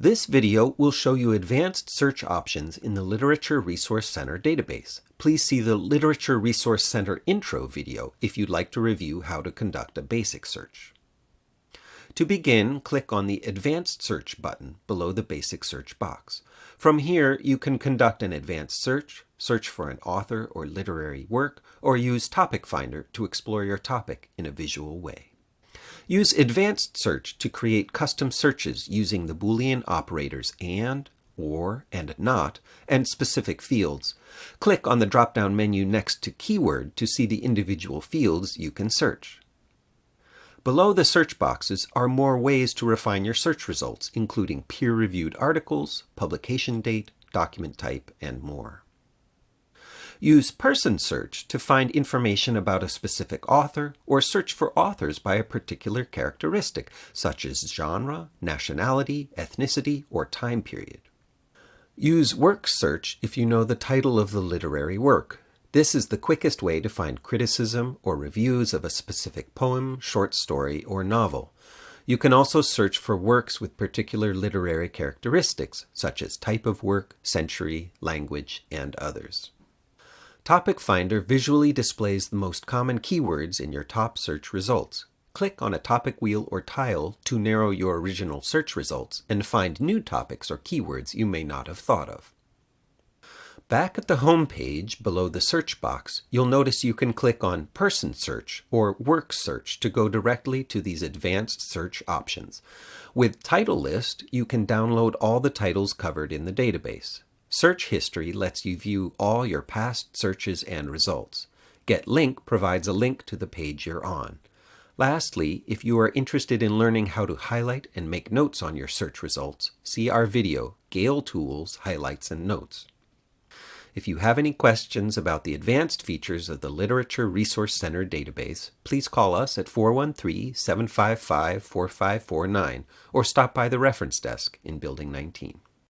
This video will show you advanced search options in the Literature Resource Center database. Please see the Literature Resource Center intro video if you'd like to review how to conduct a basic search. To begin, click on the Advanced Search button below the Basic Search box. From here, you can conduct an advanced search, search for an author or literary work, or use Topic Finder to explore your topic in a visual way. Use Advanced Search to create custom searches using the Boolean operators AND, OR, and NOT, and specific fields. Click on the drop-down menu next to Keyword to see the individual fields you can search. Below the search boxes are more ways to refine your search results, including peer-reviewed articles, publication date, document type, and more. Use Person Search to find information about a specific author or search for authors by a particular characteristic, such as genre, nationality, ethnicity, or time period. Use Work Search if you know the title of the literary work. This is the quickest way to find criticism or reviews of a specific poem, short story, or novel. You can also search for works with particular literary characteristics, such as type of work, century, language, and others. Topic Finder visually displays the most common keywords in your top search results. Click on a topic wheel or tile to narrow your original search results and find new topics or keywords you may not have thought of. Back at the home page below the search box, you'll notice you can click on Person Search or Work Search to go directly to these advanced search options. With Title List, you can download all the titles covered in the database. Search History lets you view all your past searches and results. Get Link provides a link to the page you're on. Lastly, if you are interested in learning how to highlight and make notes on your search results, see our video, Gale Tools, Highlights and Notes. If you have any questions about the advanced features of the Literature Resource Center database, please call us at 413-755-4549 or stop by the reference desk in Building 19.